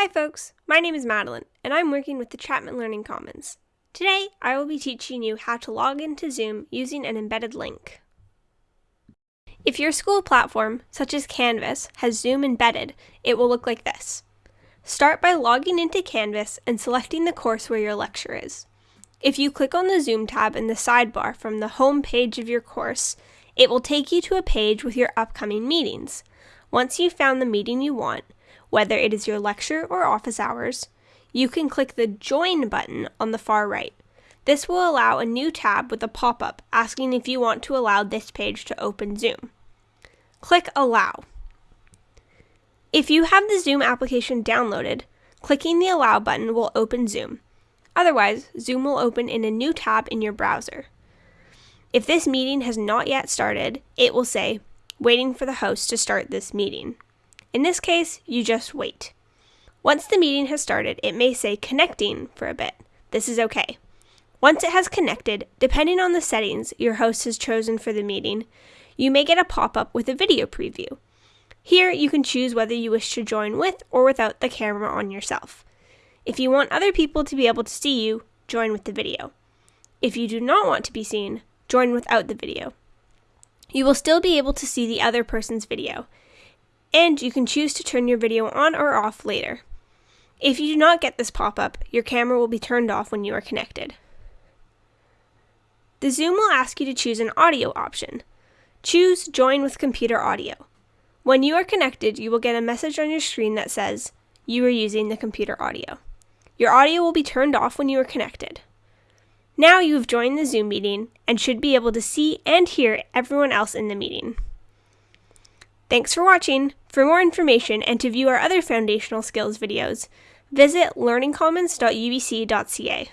Hi folks, my name is Madeline, and I'm working with the Chapman Learning Commons. Today, I will be teaching you how to log into Zoom using an embedded link. If your school platform, such as Canvas, has Zoom embedded, it will look like this. Start by logging into Canvas and selecting the course where your lecture is. If you click on the Zoom tab in the sidebar from the home page of your course, it will take you to a page with your upcoming meetings. Once you've found the meeting you want, whether it is your lecture or office hours, you can click the Join button on the far right. This will allow a new tab with a pop up asking if you want to allow this page to open Zoom. Click Allow. If you have the Zoom application downloaded, clicking the Allow button will open Zoom. Otherwise, Zoom will open in a new tab in your browser. If this meeting has not yet started, it will say, Waiting for the host to start this meeting. In this case, you just wait. Once the meeting has started, it may say connecting for a bit. This is okay. Once it has connected, depending on the settings your host has chosen for the meeting, you may get a pop up with a video preview. Here, you can choose whether you wish to join with or without the camera on yourself. If you want other people to be able to see you, join with the video. If you do not want to be seen, join without the video. You will still be able to see the other person's video and you can choose to turn your video on or off later. If you do not get this pop-up, your camera will be turned off when you are connected. The Zoom will ask you to choose an audio option. Choose Join with Computer Audio. When you are connected, you will get a message on your screen that says, you are using the computer audio. Your audio will be turned off when you are connected. Now you have joined the Zoom meeting and should be able to see and hear everyone else in the meeting. Thanks for watching! For more information and to view our other foundational skills videos, visit learningcommons.ubc.ca.